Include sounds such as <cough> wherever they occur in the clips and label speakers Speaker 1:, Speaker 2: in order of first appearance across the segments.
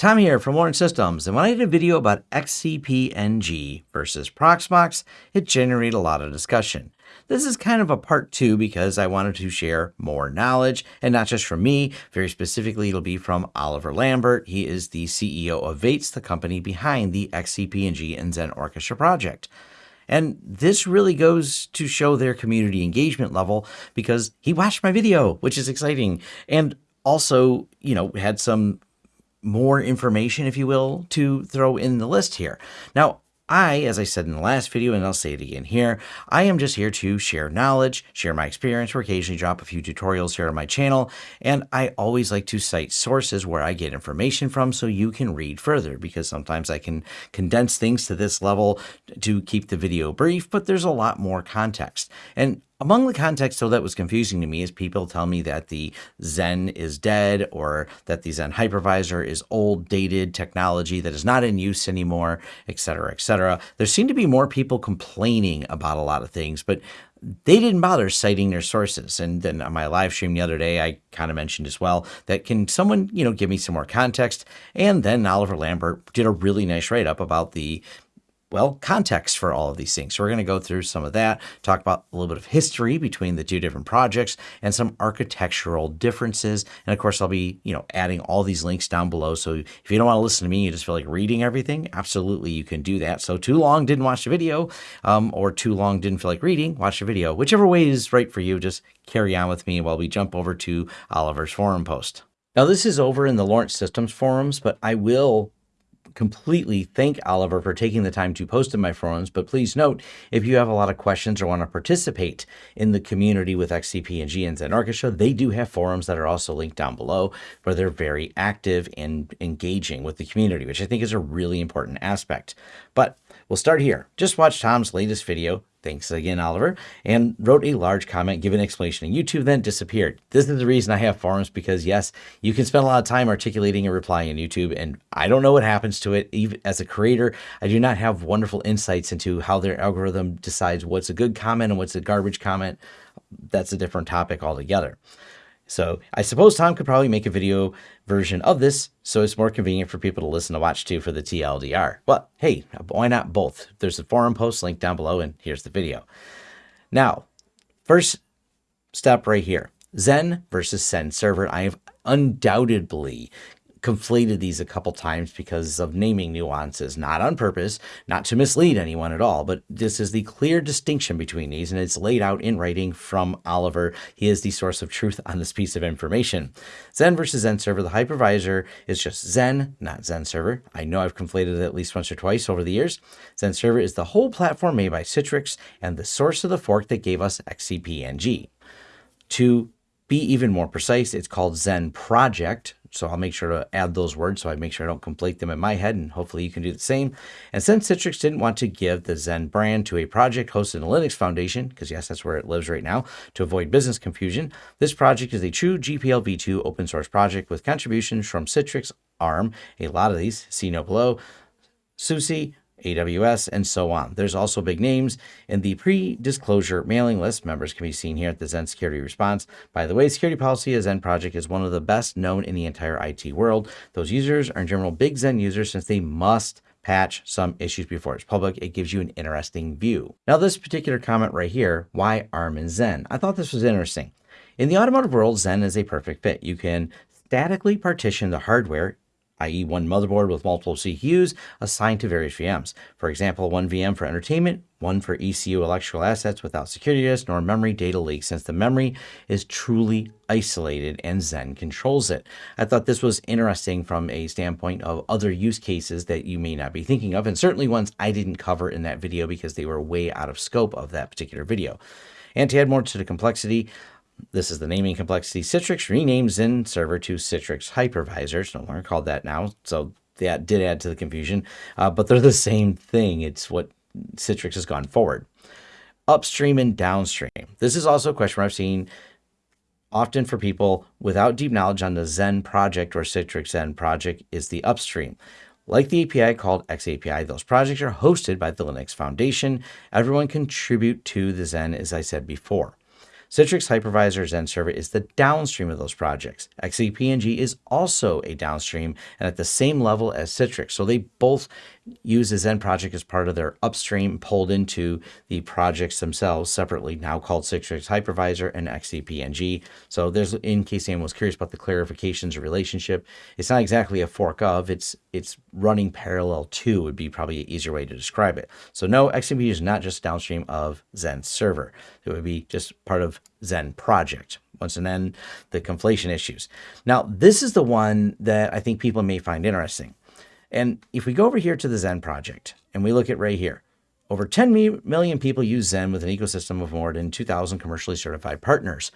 Speaker 1: Tom here from Lawrence Systems, and when I did a video about XCP-NG versus Proxmox, it generated a lot of discussion. This is kind of a part two because I wanted to share more knowledge, and not just from me, very specifically it'll be from Oliver Lambert. He is the CEO of Vates, the company behind the XCP-NG and Xen Orchestra project. And this really goes to show their community engagement level because he watched my video, which is exciting. And also, you know, had some more information, if you will, to throw in the list here. Now, I, as I said in the last video, and I'll say it again here, I am just here to share knowledge, share my experience, or occasionally drop a few tutorials here on my channel, and I always like to cite sources where I get information from so you can read further, because sometimes I can condense things to this level to keep the video brief, but there's a lot more context. And among the context, though, that was confusing to me is people tell me that the Xen is dead or that the Xen hypervisor is old, dated technology that is not in use anymore, etc., etc. There seem to be more people complaining about a lot of things, but they didn't bother citing their sources. And then on my live stream the other day, I kind of mentioned as well that can someone, you know, give me some more context? And then Oliver Lambert did a really nice write up about the well, context for all of these things. So we're going to go through some of that, talk about a little bit of history between the two different projects and some architectural differences. And of course, I'll be, you know, adding all these links down below. So if you don't want to listen to me, you just feel like reading everything, absolutely you can do that. So too long, didn't watch the video, um, or too long, didn't feel like reading, watch the video. Whichever way is right for you, just carry on with me while we jump over to Oliver's forum post. Now, this is over in the Lawrence Systems forums, but I will completely thank Oliver for taking the time to post in my forums, but please note, if you have a lot of questions or want to participate in the community with XCP and GNZ and Orchestra, they do have forums that are also linked down below where they're very active and engaging with the community, which I think is a really important aspect. But we'll start here. Just watch Tom's latest video, Thanks again, Oliver, and wrote a large comment, giving an explanation on YouTube, then disappeared. This is the reason I have forums because, yes, you can spend a lot of time articulating a reply on YouTube, and I don't know what happens to it. Even as a creator, I do not have wonderful insights into how their algorithm decides what's a good comment and what's a garbage comment. That's a different topic altogether. So I suppose Tom could probably make a video version of this so it's more convenient for people to listen to watch too for the TLDR. But hey, why not both? There's a forum post link down below and here's the video. Now, first step right here, Xen versus Xen server. I have undoubtedly conflated these a couple times because of naming nuances, not on purpose, not to mislead anyone at all, but this is the clear distinction between these, and it's laid out in writing from Oliver. He is the source of truth on this piece of information. Xen versus Xen server, the hypervisor is just Xen, not Xen server. I know I've conflated it at least once or twice over the years. Xen server is the whole platform made by Citrix and the source of the fork that gave us XCP-NG. To be even more precise, it's called Xen Project, so I'll make sure to add those words so I make sure I don't complete them in my head and hopefully you can do the same. And since Citrix didn't want to give the Xen brand to a project hosted in the Linux Foundation, because yes, that's where it lives right now, to avoid business confusion, this project is a true GPL v2 open source project with contributions from Citrix, ARM, a lot of these, see no below, SUSE, AWS, and so on. There's also big names in the pre-disclosure mailing list. Members can be seen here at the Xen Security Response. By the way, security policy of Xen Project is one of the best known in the entire IT world. Those users are in general big Xen users since they must patch some issues before it's public. It gives you an interesting view. Now, this particular comment right here, why ARM and Xen? I thought this was interesting. In the automotive world, Xen is a perfect fit. You can statically partition the hardware i.e. one motherboard with multiple CPUs assigned to various VMs. For example, one VM for entertainment, one for ECU electrical assets without security risk nor memory data leak since the memory is truly isolated and Xen controls it. I thought this was interesting from a standpoint of other use cases that you may not be thinking of and certainly ones I didn't cover in that video because they were way out of scope of that particular video. And to add more to the complexity, this is the naming complexity. Citrix renamed Xen Server to Citrix Hypervisor. It's no longer called that now. So that did add to the confusion, uh, but they're the same thing. It's what Citrix has gone forward. Upstream and downstream. This is also a question I've seen often for people without deep knowledge on the Xen project or Citrix Xen project is the upstream. Like the API called XAPI, those projects are hosted by the Linux Foundation. Everyone contribute to the Xen, as I said before. Citrix Hypervisor Xen Server is the downstream of those projects. XCP-ng is also a downstream and at the same level as Citrix. So they both use the Xen project as part of their upstream, pulled into the projects themselves separately, now called Citrix Hypervisor and XCP-ng. So there's, in case anyone was curious about the clarifications or relationship, it's not exactly a fork of, it's it's running parallel to would be probably an easier way to describe it. So no, XCP is not just downstream of Xen server. It would be just part of Xen project. Once and then the conflation issues. Now, this is the one that I think people may find interesting. And if we go over here to the Xen project and we look at right here, over 10 million people use Xen with an ecosystem of more than 2,000 commercially certified partners.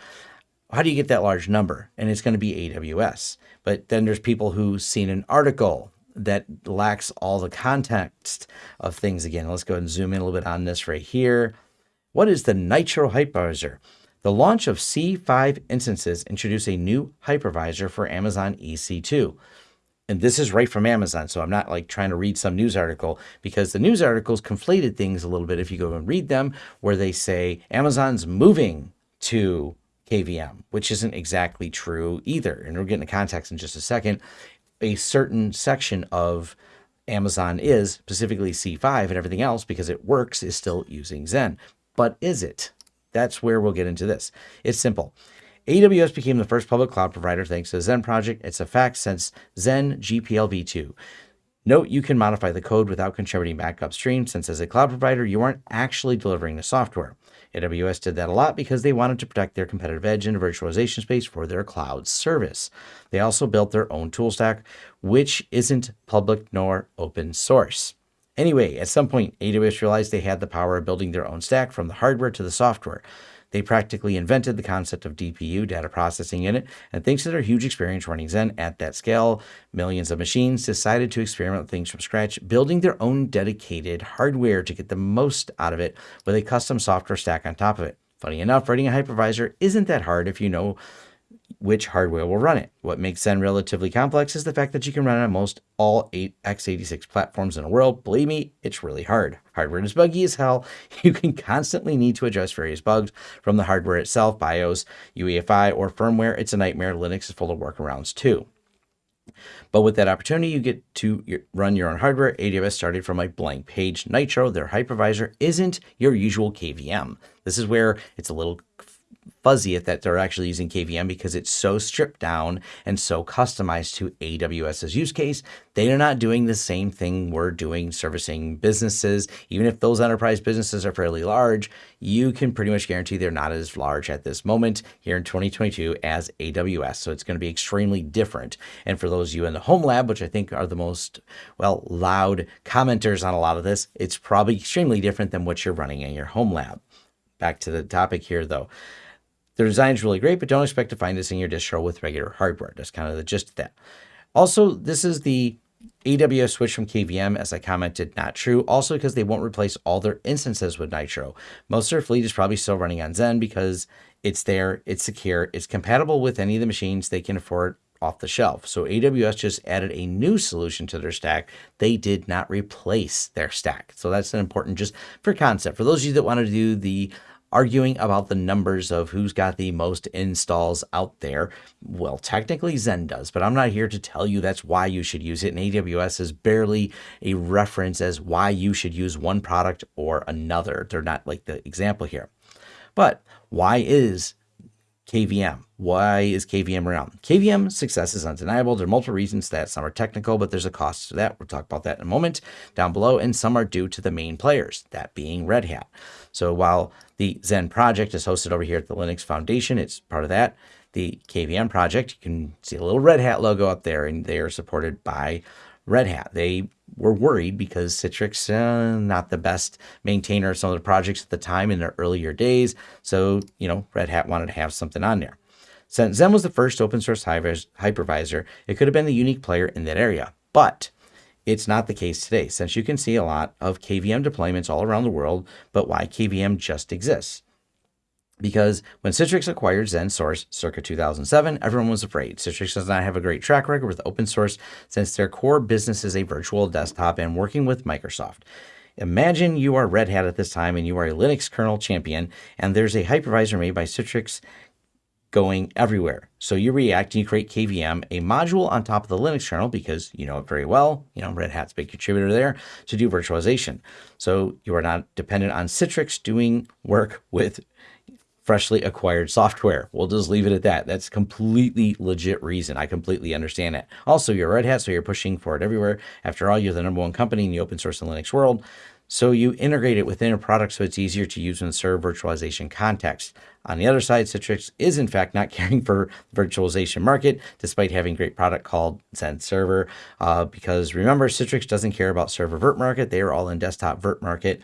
Speaker 1: How do you get that large number? And it's going to be AWS. But then there's people who've seen an article that lacks all the context of things again. Let's go and zoom in a little bit on this right here. What is the Nitro Hypervisor? The launch of C5 instances introduced a new hypervisor for Amazon EC2 and this is right from Amazon. So I'm not like trying to read some news article because the news articles conflated things a little bit if you go and read them, where they say Amazon's moving to KVM, which isn't exactly true either. And we'll get into context in just a second. A certain section of Amazon is specifically C5 and everything else because it works is still using Xen. But is it? That's where we'll get into this. It's simple. AWS became the first public cloud provider thanks to the Xen project. It's a fact since Xen GPL v2. Note you can modify the code without contributing back upstream since as a cloud provider, you aren't actually delivering the software. AWS did that a lot because they wanted to protect their competitive edge in the virtualization space for their cloud service. They also built their own tool stack, which isn't public nor open source. Anyway, at some point, AWS realized they had the power of building their own stack from the hardware to the software. They practically invented the concept of DPU, data processing unit, and thanks to their huge experience running Xen at that scale, millions of machines decided to experiment with things from scratch, building their own dedicated hardware to get the most out of it with a custom software stack on top of it. Funny enough, writing a hypervisor isn't that hard if you know which hardware will run it. What makes Xen relatively complex is the fact that you can run it on most all eight x86 platforms in the world. Believe me, it's really hard. Hardware is buggy as hell. <laughs> You can constantly need to adjust various bugs from the hardware itself, BIOS, UEFI, or firmware. It's a nightmare. Linux is full of workarounds too. But with that opportunity, you get to run your own hardware. AWS started from a blank page. Nitro, their hypervisor, isn't your usual KVM. This is where it's a little fuzzy at that they're actually using KVM because it's so stripped down and so customized to AWS's use case. They are not doing the same thing we're doing servicing businesses. Even if those enterprise businesses are fairly large, you can pretty much guarantee they're not as large at this moment here in 2022 as AWS. So it's going to be extremely different. And for those of you in the home lab, which I think are the most, well, loud commenters on a lot of this, it's probably extremely different than what you're running in your home lab. Back to the topic here, though. The design is really great, but don't expect to find this in your distro with regular hardware. That's kind of the gist of that. Also, this is the AWS switch from KVM, as I commented, not true. Also, because they won't replace all their instances with Nitro. Most of their fleet is probably still running on Xen because it's there, it's secure, it's compatible with any of the machines they can afford off the shelf. So AWS just added a new solution to their stack. They did not replace their stack. So that's an important just for concept. For those of you that want to do the arguing about the numbers of who's got the most installs out there. Well, technically Xen does, but I'm not here to tell you that's why you should use it. And AWS is barely a reference as why you should use one product or another. They're not like the example here. But why is KVM. Why is KVM around? KVM success is undeniable. There are multiple reasons that some are technical, but there's a cost to that. We'll talk about that in a moment down below. And some are due to the main players, that being Red Hat. So while the Xen project is hosted over here at the Linux Foundation, it's part of that. The KVM project, you can see a little Red Hat logo up there, and they are supported by Red Hat. They were worried because Citrix, uh, not the best maintainer of some of the projects at the time in their earlier days. So, you know, Red Hat wanted to have something on there. Since Xen was the first open source hypervisor, it could have been the unique player in that area. But it's not the case today, since you can see a lot of KVM deployments all around the world, but why KVM just exists because when Citrix acquired Xen Source circa 2007, everyone was afraid. Citrix does not have a great track record with open source since their core business is a virtual desktop and working with Microsoft. Imagine you are Red Hat at this time and you are a Linux kernel champion, and there's a hypervisor made by Citrix going everywhere. So you react and you create KVM, a module on top of the Linux kernel because you know it very well. You know, Red Hat's big contributor there to do virtualization. So you are not dependent on Citrix doing work with freshly acquired software. We'll just leave it at that. That's completely legit reason. I completely understand it. Also, you're Red Hat, so you're pushing for it everywhere. After all, you're the number one company in the open source and Linux world. So you integrate it within a product so it's easier to use in the server virtualization context. On the other side, Citrix is in fact not <laughs> caring for the virtualization market, despite having great product called Xen Server. Uh, because remember, Citrix doesn't care about server vert market. They are all in desktop vert market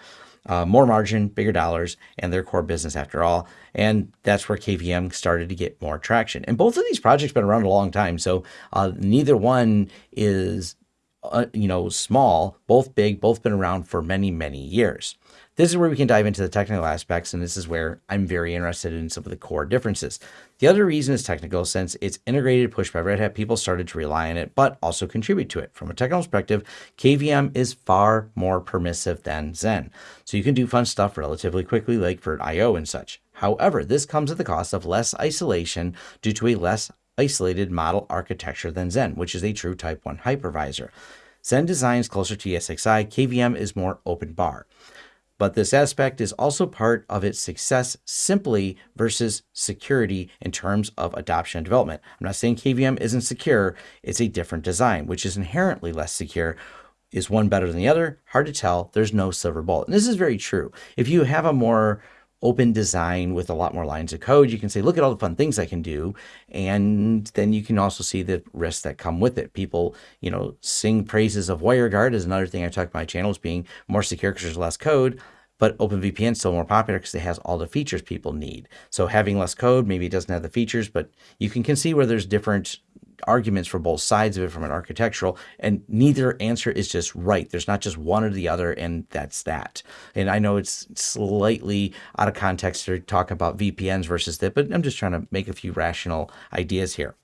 Speaker 1: uh, more margin, bigger dollars, and their core business after all. And that's where KVM started to get more traction. And both of these projects been around a long time, so uh, neither one is uh, you know small. Both big, both been around for many many years. This is where we can dive into the technical aspects, and this is where I'm very interested in some of the core differences. The other reason is technical, since it's integrated, pushed by Red Hat, people started to rely on it, but also contribute to it. From a technical perspective, KVM is far more permissive than Xen. So you can do fun stuff relatively quickly, like for I.O. and such. However, this comes at the cost of less isolation due to a less isolated model architecture than Xen, which is a true Type 1 hypervisor. Xen designs closer to ESXi, KVM is more open bar. But this aspect is also part of its success simply versus security in terms of adoption and development. I'm not saying KVM isn't secure, it's a different design, which is inherently less secure. Is one better than the other? Hard to tell. There's no silver bullet. And this is very true. If you have a more open design with a lot more lines of code, you can say, look at all the fun things I can do. And then you can also see the risks that come with it. People, you know, sing praises of WireGuard is another thing I talk about my channel being more secure because there's less code. But OpenVPN is still more popular because it has all the features people need. So having less code, maybe it doesn't have the features, but you can, can see where there's different arguments for both sides of it from an architectural, and neither answer is just right. There's not just one or the other, and that's that. And I know it's slightly out of context to talk about VPNs versus that, but I'm just trying to make a few rational ideas here.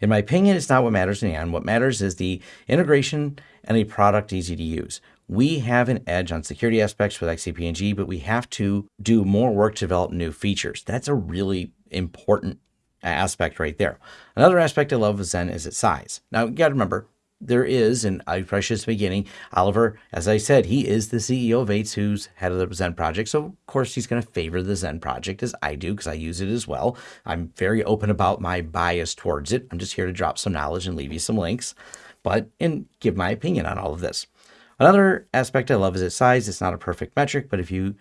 Speaker 1: In my opinion, it's not what matters in the end. What matters is the integration and a product easy to use. We have an edge on security aspects with XCP-ng, but we have to do more work to develop new features. That's a really important aspect right there. Another aspect I love of Xen is its size. Now, you got to remember, there is, and I precious beginning, Oliver, as I said, he is the CEO of Vates, who's head of the Xen project. So, of course, he's going to favor the Xen project as I do because I use it as well. I'm very open about my bias towards it. I'm just here to drop some knowledge and leave you some links, but and give my opinion on all of this. Another aspect I love is its size. It's not a perfect metric, but if you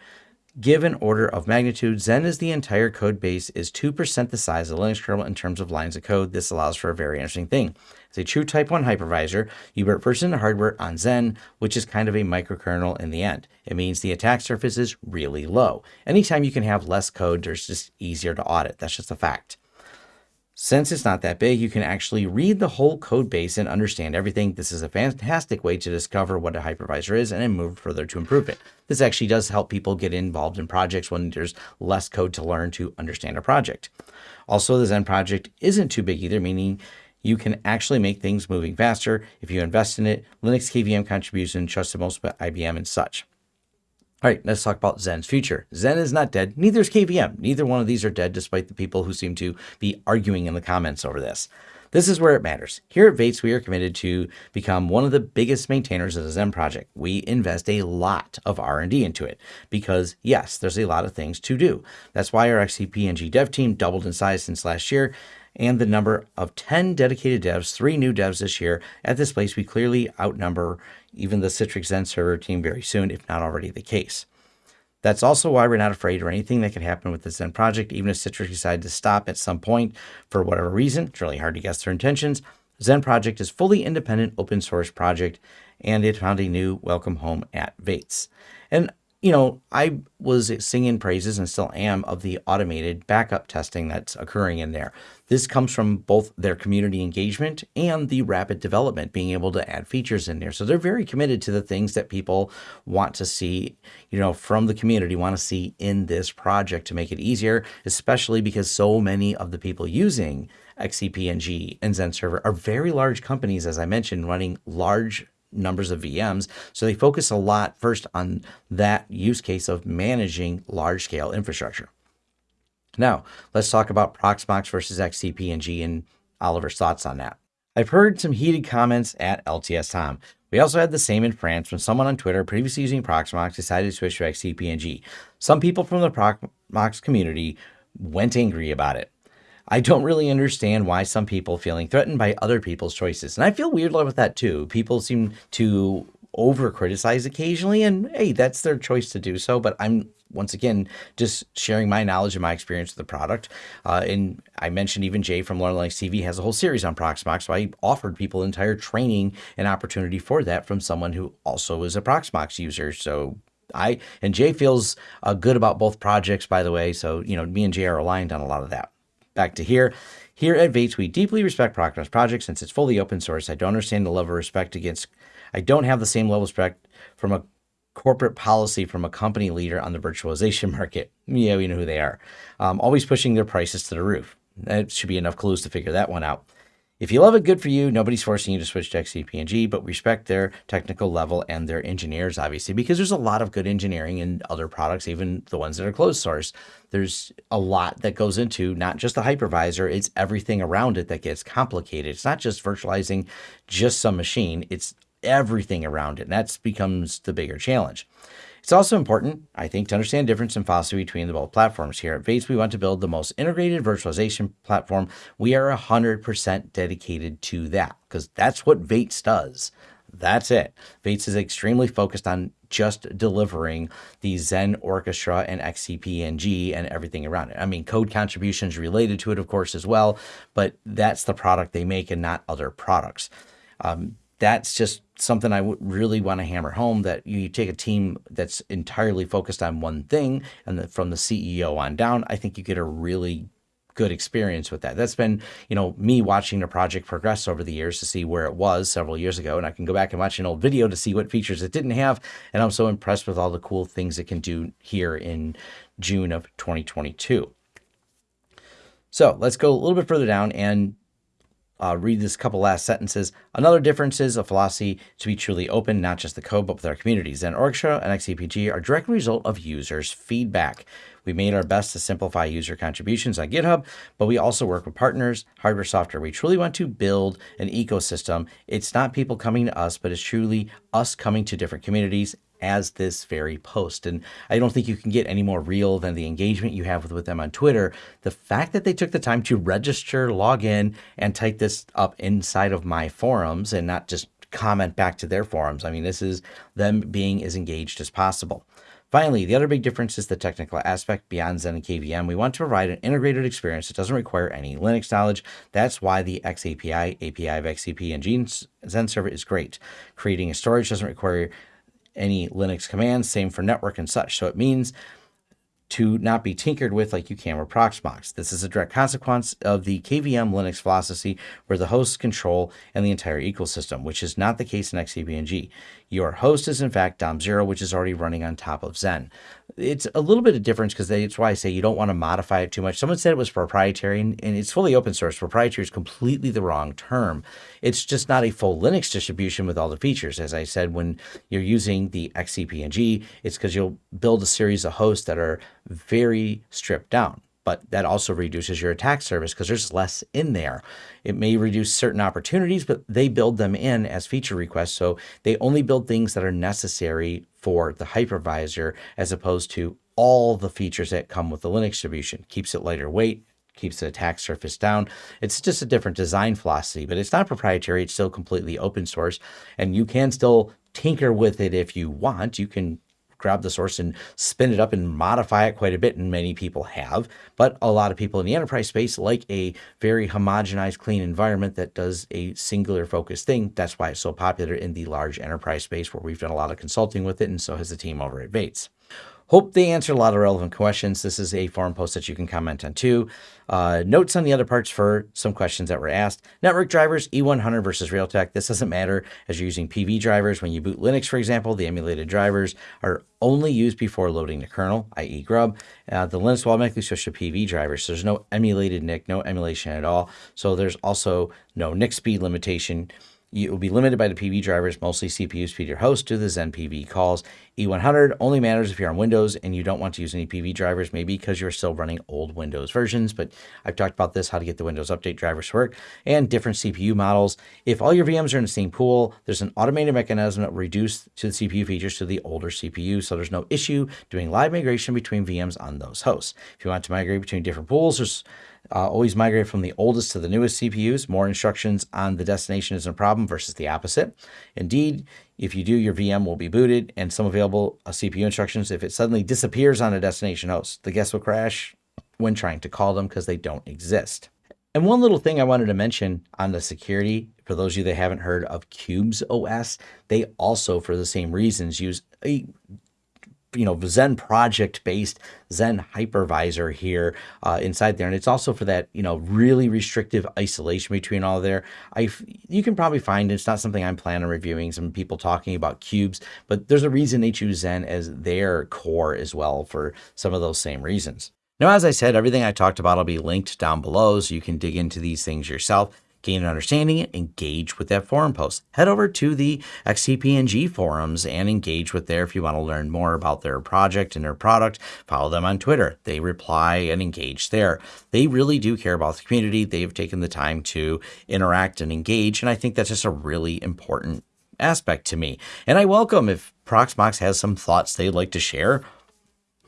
Speaker 1: give an order of magnitude, Xen is the entire code base is 2% the size of the Linux kernel in terms of lines of code. This allows for a very interesting thing. It's a true Type 1 hypervisor. You burn first into hardware on Xen, which is kind of a microkernel in the end. It means the attack surface is really low. Anytime you can have less code, there's just easier to audit. That's just a fact. Since it's not that big, you can actually read the whole code base and understand everything. This is a fantastic way to discover what a hypervisor is and then move further to improve it. This actually does help people get involved in projects when there's less code to learn to understand a project. Also, the Xen project isn't too big either, meaning you can actually make things moving faster if you invest in it. Linux KVM contribution, trusted most by IBM and such. All right, let's talk about Xen's future. Xen is not dead, neither is KVM. Neither one of these are dead, despite the people who seem to be arguing in the comments over this. This is where it matters. Here at Vates, we are committed to become one of the biggest maintainers of the Xen project. We invest a lot of R&D into it because, yes, there's a lot of things to do. That's why our XCP-ng dev team doubled in size since last year, and the number of 10 dedicated devs, three new devs this year. At this place, we clearly outnumber even the Citrix Xen server team very soon, if not already the case. That's also why we're not afraid of anything that can happen with the Xen project, even if Citrix decided to stop at some point for whatever reason. It's really hard to guess their intentions. Xen project is fully independent open source project, and it found a new welcome home at Vates. And you know, I was singing praises and still am of the automated backup testing that's occurring in there. This comes from both their community engagement and the rapid development, being able to add features in there. So they're very committed to the things that people want to see, you know, from the community, want to see in this project to make it easier, especially because so many of the people using XCP-ng and Xen Server are very large companies, as I mentioned, running large numbers of VMs. So they focus a lot first on that use case of managing large scale infrastructure. Now, let's talk about Proxmox versus XCP-ng and Oliver's thoughts on that. I've heard some heated comments at LTS Tom. We also had the same in France when someone on Twitter previously using Proxmox decided to switch to XCP-ng. Some people from the Proxmox community went angry about it. I don't really understand why some people feeling threatened by other people's choices. And I feel weird with that too. People seem to over criticize occasionally and hey, that's their choice to do so, but I'm once again, just sharing my knowledge and my experience with the product. Uh, and I mentioned even Jay from Learn Linux TV has a whole series on Proxmox. So I offered people entire training and opportunity for that from someone who also is a Proxmox user. So I and Jay feels uh, good about both projects, by the way. So you know, me and Jay are aligned on a lot of that. Back to here. Here at Vates, we deeply respect Proxmox project since it's fully open source. I don't understand the level of respect against. I don't have the same level of respect from a corporate policy from a company leader on the virtualization <laughs> market. Yeah, we know who they are. Um, always pushing their prices to the roof. That should be enough clues to figure that one out. If you love it, good for you. Nobody's forcing you to switch to XCP-ng, but respect their technical level and their engineers, obviously, because there's a lot of good engineering in other products, even the ones that are closed source. There's a lot that goes into not just the hypervisor, it's everything around it that gets complicated. It's not just virtualizing just some machine, it's everything around it. And that becomes the bigger challenge. It's also important, I think, to understand the difference in philosophy between the both platforms. Here at Vates, we want to build the most integrated virtualization platform. We are 100% dedicated to that because that's what Vates does. That's it. Vates is extremely focused on just delivering the Xen Orchestra and XCP-ng and everything around it. I mean, code contributions related to it, of course, as well, but that's the product they make and not other products. Um, that's just something I would really want to hammer home that you take a team that's entirely focused on one thing and the, from the CEO on down, I think you get a really good experience with that. That's been, you know, me watching the project progress over the years to see where it was several years ago. And I can go back and watch an old video to see what features it didn't have. And I'm so impressed with all the cool things it can do here in June of 2022. So let's go a little bit further down and uh, read this couple last sentences. Another difference is a philosophy to be truly open, not just the code, but with our communities. Xen Orchestra and XCP-ng are direct result of users' feedback. We made our best to simplify user contributions on GitHub, but we also work with partners, hardware, software. We truly want to build an ecosystem. It's not people coming to us, but it's truly us coming to different communities as this very post. And I don't think you can get any more real than the engagement you have with, with them on Twitter. The fact that they took the time to register, log in, and type this up inside of my forums and not just comment back to their forums. I mean, this is them being as engaged as possible. Finally, the other big difference is the technical aspect beyond Xen and KVM. We want to provide an integrated experience that doesn't require any Linux knowledge. That's why the XAPI API of XCP and Xen server is great. Creating a storage doesn't require any Linux commands, same for network and such. So it means to not be tinkered with like you can with Proxmox. This is a direct consequence of the KVM Linux philosophy where the hosts control and the entire ecosystem, which is not the case in XCP-ng. Your host is in fact DOM0, which is already running on top of Xen. It's a little bit of difference because that's why I say you don't want to modify it too much. Someone said it was proprietary and it's fully open source. Proprietary is completely the wrong term. It's just not a full Linux distribution with all the features. As I said, when you're using the XCP-ng, it's because you'll build a series of hosts that are very stripped down but that also reduces your attack surface because there's less in there. It may reduce certain opportunities, but they build them in as feature requests. So they only build things that are necessary for the hypervisor as opposed to all the features that come with the Linux distribution. Keeps it lighter weight, keeps the attack surface down. It's just a different design philosophy, but it's not proprietary. It's still completely open source and you can still tinker with it if you want. You can grab the source and spin it up and modify it quite a bit, and many people have. But a lot of people in the enterprise space like a very homogenized, clean environment that does a singular focused thing. That's why it's so popular in the large enterprise space where we've done a lot of consulting with it, and so has the team over at Vates. Hope they answered a lot of relevant questions. This is a forum post that you can comment on too. Uh, notes on the other parts for some questions that were asked. Network drivers, E100 versus Realtek. This doesn't matter as you're using PV drivers. When you boot Linux, for example, the emulated drivers are only used before loading the kernel, i.e. grub. Uh, the Linux will automatically switch to PV drivers. So there's no emulated NIC, no emulation at all. So there's also no NIC speed limitation You will be limited by the PV drivers, mostly CPUs feed your host to the Xen PV calls. E100 only matters if you're on Windows and you don't want to use any PV drivers, maybe because you're still running old Windows versions. But I've talked about this, how to get the Windows Update drivers to work, and different CPU models. If all your VMs are in the same pool, there's an automated mechanism that will reduce to the CPU features to the older CPU, so there's no issue doing live migration between VMs on those hosts. If you want to migrate between different pools, there's uh, always migrate from the oldest to the newest CPUs. More instructions on the destination isn't a problem versus the opposite. Indeed, if you do, your VM will be booted and some available uh, CPU instructions. If it suddenly disappears on a destination host, the guest will crash when trying to call them because they don't exist. And one little thing I wanted to mention on the security, for those of you that haven't heard of Qubes OS, they also, for the same reasons, use a you know, Xen project based Xen hypervisor here uh, inside there. And it's also for that, you know, really restrictive isolation between all there. I, you can probably find it's not something I'm planning on reviewing some people talking about Qubes, but there's a reason they choose Xen as their core as well for some of those same reasons. Now, as I said, everything I talked about will be linked down below so you can dig into these things yourself gain an understanding it, engage with that forum post. Head over to the XCP-ng forums and engage with there if you want to learn more about their project and their product. Follow them on Twitter. They reply and engage there. They really do care about the community. They've taken the time to interact and engage, and I think that's just a really important aspect to me. And I welcome if Proxmox has some thoughts they'd like to share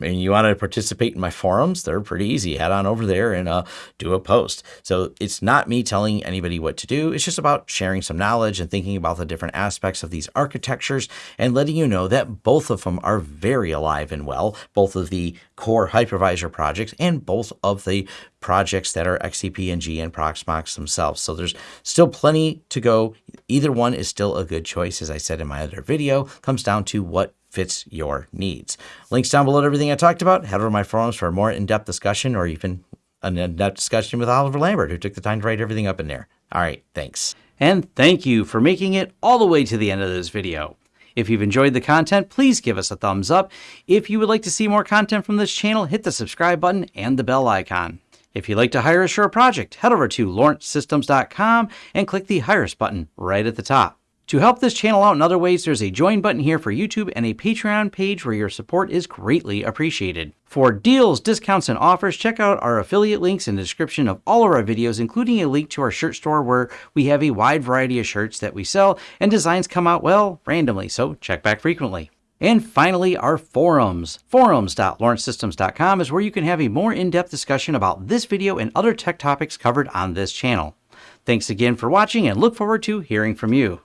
Speaker 1: and you want to participate in my forums, they're pretty easy. Head on over there and uh, do a post. So it's not me telling anybody what to do. It's just about sharing some knowledge and thinking about the different aspects of these architectures and letting you know that both of them are very alive and well, both of the core hypervisor projects and both of the projects that are XCP-ng and Proxmox themselves. So there's still plenty to go. Either one is still a good choice, as I said in my other video. Comes down to what fits your needs. Links down below to everything I talked about. Head over to my forums for a more in-depth discussion or even an in-depth discussion with Oliver Lambert, who took the time to write everything up in there. All right, thanks. And thank you for making it all the way to the end of this video. If you've enjoyed the content, please give us a thumbs up. If you would like to see more content from this channel, hit the subscribe button and the bell icon. If you'd like to hire a project, head over to lawrencesystems.com and click the Hire Us button right at the top. To help this channel out in other ways, there's a join button here for YouTube and a Patreon page where your support is greatly appreciated. For deals, discounts, and offers, check out our affiliate links in the description of all of our videos, including a link to our shirt store where we have a wide variety of shirts that we sell and designs come out, well, randomly, so check back frequently. And finally, our forums. Forums.lawrencesystems.com is where you can have a more in-depth discussion about this video and other tech topics covered on this channel. Thanks again for watching and look forward to hearing from you.